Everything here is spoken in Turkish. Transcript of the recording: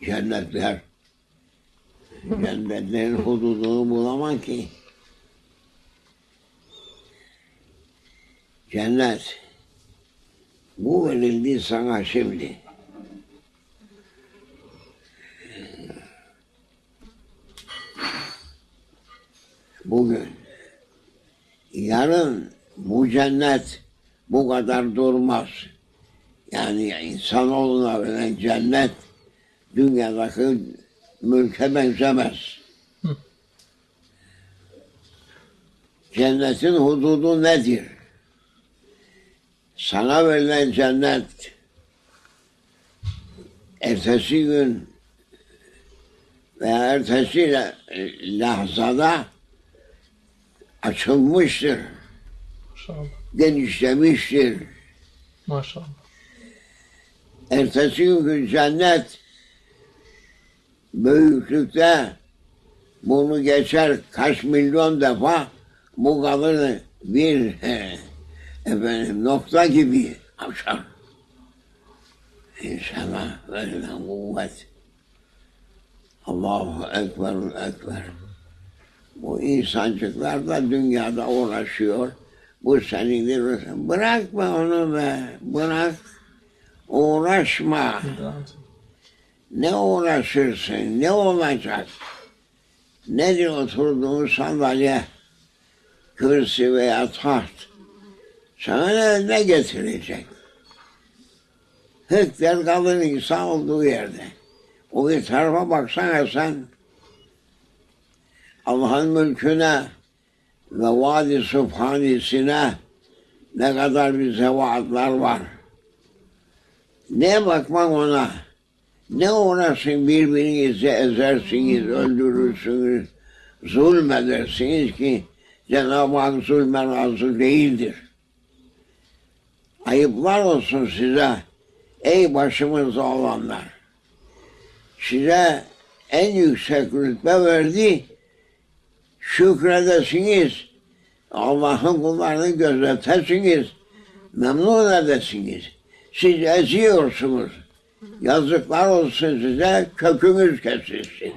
Cennetler. Cennetlerin hududunu bulamam ki. Cennet. Bu verildi sana şimdi. Bugün. Yarın bu cennet bu kadar durmaz. Yani insanoğluna verilen cennet dünyadaki mülke benzemez. Hı. Cennetin hududu nedir? Sana verilen cennet ertesi gün veya ertesi la- lahzada açılmıştır, Maşallah. genişlemiştir. Maşallah. Ertesi gün cennet büyüklükte bunu geçer kaç milyon defa bu kalır bir efendim nokta gibi aşar. İnşallah verilen kuvvet. Allahu Ekber, Ekber. Bu insancıklar da dünyada uğraşıyor. Bu senindir. Bırakma onu be. Bırak. Uğraşma. Ne uğraşırsın? Ne olacak? Nedir oturduğun sandalye, kürsi veya taht? Sana ne, getirecek? Hıkter kalır insan olduğu yerde. O bir tarafa baksana sen. Allah'ın mülküne ve vadi subhanisine ne kadar bize vaatler var. Ne bakmak ona? Ne uğraşın birbirinizi ezersiniz, öldürürsünüz, zulmedersiniz ki Cenab-ı Hak zulme razı değildir. Ayıplar olsun size ey başımızda olanlar. Size en yüksek rütbe verdi, şükredesiniz, Allah'ın kullarını gözetesiniz, memnun edesiniz. Siz eziyorsunuz. Yazıklar olsun size, kökünüz kesilsin.